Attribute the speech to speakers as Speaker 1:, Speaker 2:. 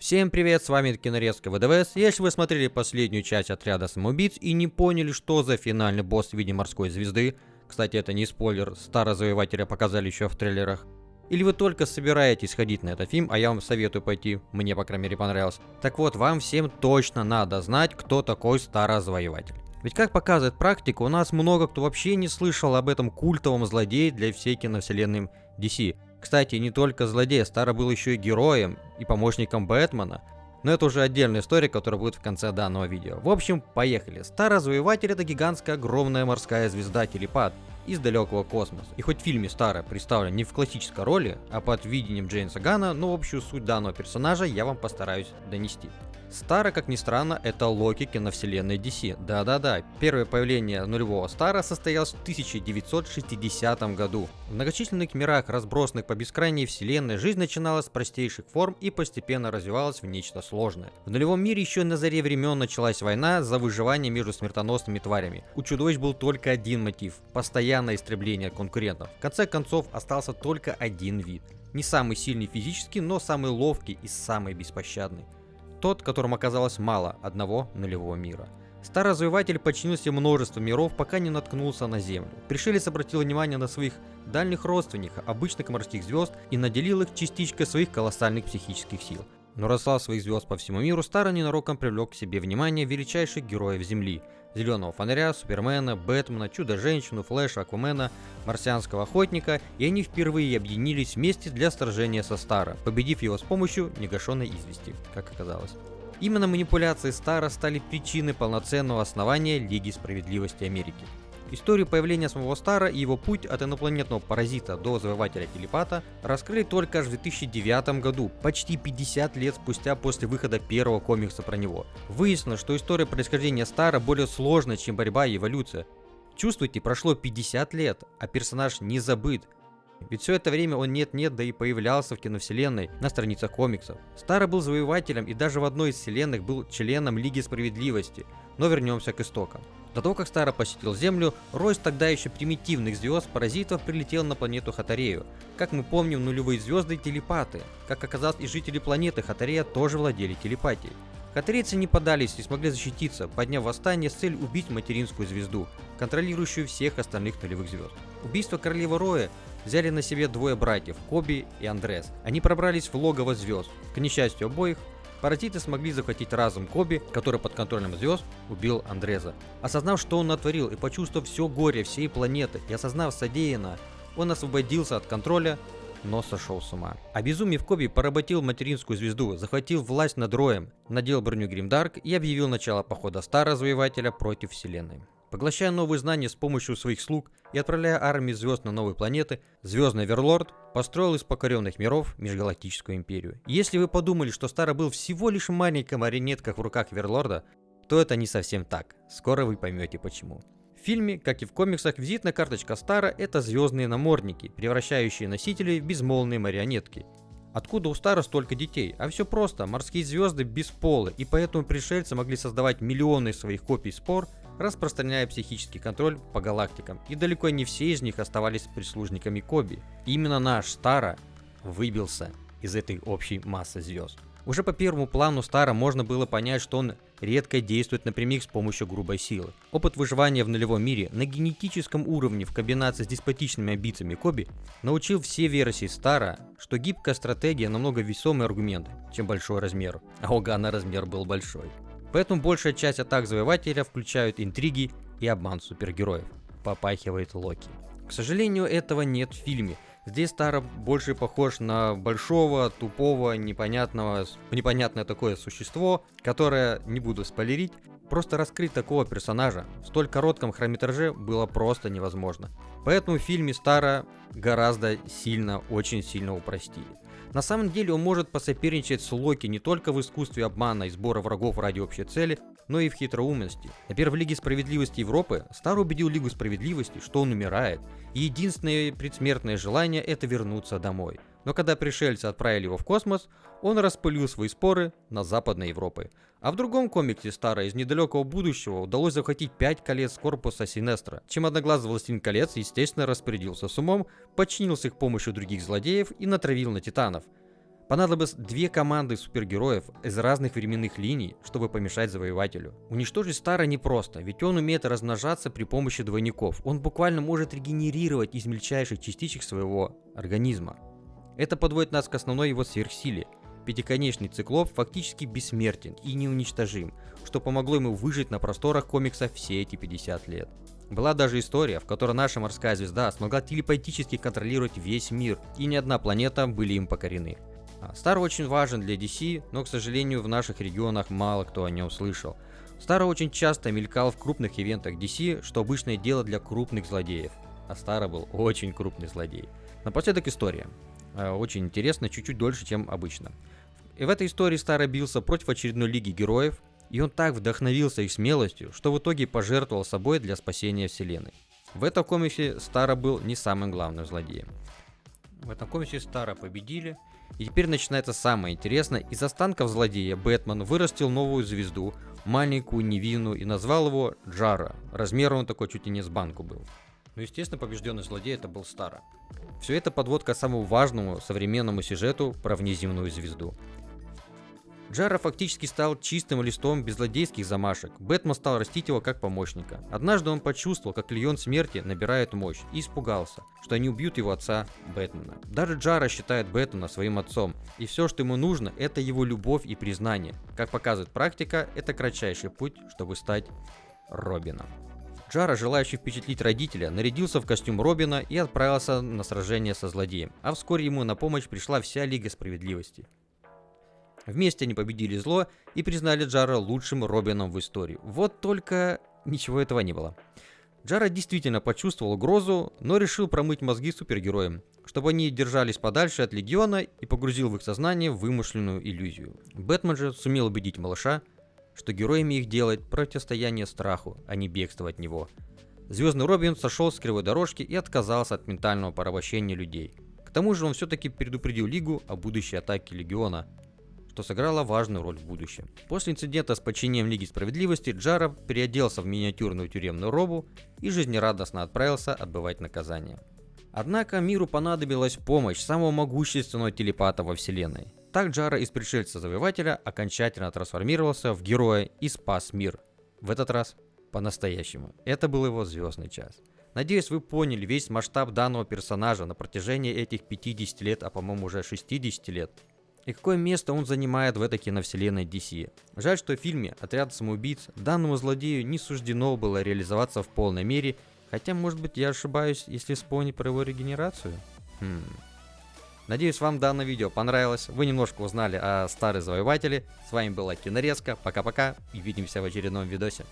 Speaker 1: Всем привет, с вами Кинорезка ВДВС. Если вы смотрели последнюю часть отряда самоубийц и не поняли, что за финальный босс в виде морской звезды, кстати, это не спойлер, Старозавоевателя показали еще в трейлерах, или вы только собираетесь ходить на этот фильм, а я вам советую пойти, мне по крайней мере понравилось. Так вот, вам всем точно надо знать, кто такой Старозавоеватель. Ведь как показывает практика, у нас много кто вообще не слышал об этом культовом злодее для всей киновселенной DC. Кстати, не только злодей, Стара был еще и героем и помощником Бэтмена. Но это уже отдельная история, которая будет в конце данного видео. В общем, поехали. Стар-развиватель это гигантская огромная морская звезда-телепат из далекого космоса. И хоть в фильме Стара представлен не в классической роли, а под видением Джеймса Гана, но общую суть данного персонажа я вам постараюсь донести. Стара, как ни странно, это Локи киновселенной DC. Да-да-да, первое появление нулевого Стара состоялось в 1960 году. В многочисленных мирах, разбросанных по бескрайней вселенной, жизнь начиналась с простейших форм и постепенно развивалась в нечто сложное. В нулевом мире еще на заре времен началась война за выживание между смертоносными тварями. У чудовищ был только один мотив – постоянное истребление конкурентов. В конце концов остался только один вид. Не самый сильный физически, но самый ловкий и самый беспощадный. Тот, которым оказалось мало одного нулевого мира. Старый развиватель подчинился множеству миров, пока не наткнулся на Землю. Пришелец обратил внимание на своих дальних родственников, обычных морских звезд, и наделил их частичкой своих колоссальных психических сил. Но рослав своих звезд по всему миру, Старый ненароком привлек к себе внимание величайших героев Земли – Зеленого фонаря, Супермена, Бэтмена, Чудо-женщину, Флэша, Аквамена, Марсианского охотника, и они впервые объединились вместе для сражения со Стара, победив его с помощью негашенной извести, как оказалось. Именно манипуляции Стара стали причиной полноценного основания Лиги Справедливости Америки. Историю появления самого Стара и его путь от инопланетного паразита до завоевателя телепата раскрыли только аж в 2009 году, почти 50 лет спустя после выхода первого комикса про него. Выяснилось, что история происхождения Стара более сложная, чем борьба и эволюция. Чувствуете, прошло 50 лет, а персонаж не забыт, ведь все это время он нет-нет, да и появлялся в киновселенной на страницах комиксов. Старый был завоевателем и даже в одной из вселенных был членом Лиги Справедливости. Но вернемся к истокам. До того, как Стара посетил Землю, рой тогда еще примитивных звезд-паразитов прилетел на планету Хатарею. Как мы помним, нулевые звезды – телепаты. Как оказалось, и жители планеты Хатарея тоже владели телепатией. Хатарейцы не подались и смогли защититься, подняв восстание с целью убить материнскую звезду, контролирующую всех остальных нулевых звезд. Убийство королевы Роя взяли на себе двое братьев, Коби и Андрес. Они пробрались в логово звезд. К несчастью обоих, Паразиты смогли захватить разум Коби, который под контролем звезд убил Андреза. Осознав, что он натворил и почувствовав все горе всей планеты и осознав содеянное, он освободился от контроля, но сошел с ума. Обезумев Коби поработил материнскую звезду, захватил власть над Роем, надел броню Гримдарк и объявил начало похода Старого Завоевателя против Вселенной. Поглощая новые знания с помощью своих слуг и отправляя армии звезд на новые планеты, Звездный Верлорд построил из покоренных миров межгалактическую империю. Если вы подумали, что Стара был всего лишь маленькой марионеткой в руках Верлорда, то это не совсем так. Скоро вы поймете почему. В фильме, как и в комиксах, визитная карточка Стара – это звездные намордники, превращающие носителей в безмолвные марионетки. Откуда у Стара столько детей? А все просто, морские звезды без пола, и поэтому пришельцы могли создавать миллионы своих копий спор – распространяя психический контроль по галактикам, и далеко не все из них оставались прислужниками Коби. Именно наш Стара выбился из этой общей массы звезд. Уже по первому плану Стара можно было понять, что он редко действует напрямик с помощью грубой силы. Опыт выживания в нулевом мире на генетическом уровне в комбинации с деспотичными амбициями Коби научил все версии Стара, что гибкая стратегия намного весомый аргумент, чем большой размер. А у Гана размер был большой. Поэтому большая часть атак Завоевателя включают интриги и обман супергероев. Попахивает Локи. К сожалению, этого нет в фильме. Здесь Тара больше похож на большого, тупого, непонятного, непонятное такое существо, которое, не буду спойлерить, просто раскрыть такого персонажа в столь коротком хронометраже было просто невозможно. Поэтому в фильме Стара гораздо сильно, очень сильно упростили. На самом деле он может посоперничать с Локи не только в искусстве обмана и сбора врагов ради общей цели, но и в хитроумности. Например, в Лиге Справедливости Европы Стар убедил Лигу Справедливости, что он умирает, и единственное предсмертное желание это вернуться домой. Но когда пришельцы отправили его в космос, он распылил свои споры на Западной Европы. А в другом комиксе Стара из недалекого будущего удалось захватить 5 колец корпуса Синестра, чем одноглазый властелин колец естественно распорядился с умом, подчинился их помощью других злодеев и натравил на титанов. Понадобилось две команды супергероев из разных временных линий, чтобы помешать завоевателю. Уничтожить Стара непросто, ведь он умеет размножаться при помощи двойников. Он буквально может регенерировать из мельчайших частичек своего организма. Это подводит нас к основной его сверхсиле. Пятиконечный циклоп фактически бессмертен и неуничтожим, что помогло ему выжить на просторах комикса все эти 50 лет. Была даже история, в которой наша морская звезда смогла телепатически контролировать весь мир, и ни одна планета были им покорены. Стар очень важен для DC, но, к сожалению, в наших регионах мало кто о нем слышал. Стар очень часто мелькал в крупных ивентах DC, что обычное дело для крупных злодеев. А Стара был очень крупный злодей. Напоследок история. А, очень интересно, чуть-чуть дольше, чем обычно. И в этой истории Стара бился против очередной лиги героев, и он так вдохновился их смелостью, что в итоге пожертвовал собой для спасения вселенной. В этом комиксе Стара был не самым главным злодеем. В этом комиксе Стара победили, и теперь начинается самое интересное. Из останков злодея Бэтмен вырастил новую звезду, маленькую, невинную, и назвал его Джара. Размером он такой чуть ли не с банку был. Ну, естественно, побежденный злодей это был Стара. Все это подводка к самому важному современному сюжету про внеземную звезду. Джара фактически стал чистым листом без злодейских замашек. Бэтмен стал растить его как помощника. Однажды он почувствовал, как Легион Смерти набирает мощь, и испугался, что они убьют его отца Бэтмена. Даже Джара считает Бэтмена своим отцом, и все, что ему нужно, это его любовь и признание. Как показывает практика, это кратчайший путь, чтобы стать Робином. Джара, желающий впечатлить родителя, нарядился в костюм Робина и отправился на сражение со злодеем, а вскоре ему на помощь пришла вся Лига Справедливости. Вместе они победили зло и признали Джара лучшим Робином в истории. Вот только ничего этого не было. Джара действительно почувствовал угрозу, но решил промыть мозги супергероям, чтобы они держались подальше от Легиона и погрузил в их сознание вымышленную иллюзию. Бэтмен же сумел убедить малыша, что героями их делает противостояние страху, а не бегство от него. Звездный Робин сошел с кривой дорожки и отказался от ментального порабощения людей. К тому же он все-таки предупредил Лигу о будущей атаке Легиона, что сыграло важную роль в будущем. После инцидента с подчинением Лиги Справедливости Джара переоделся в миниатюрную тюремную робу и жизнерадостно отправился отбывать наказание. Однако миру понадобилась помощь самого могущественного телепата во вселенной. Так Джара из пришельца-завоевателя окончательно трансформировался в героя и спас мир. В этот раз по-настоящему. Это был его звездный час. Надеюсь, вы поняли весь масштаб данного персонажа на протяжении этих 50 лет, а по-моему уже 60 лет и какое место он занимает в этой киновселенной DC. Жаль, что в фильме «Отряд самоубийц» данному злодею не суждено было реализоваться в полной мере, хотя, может быть, я ошибаюсь, если вспомнить про его регенерацию. Хм. Надеюсь, вам данное видео понравилось, вы немножко узнали о старой завоевателе. С вами была Кинорезка, пока-пока и увидимся в очередном видосе.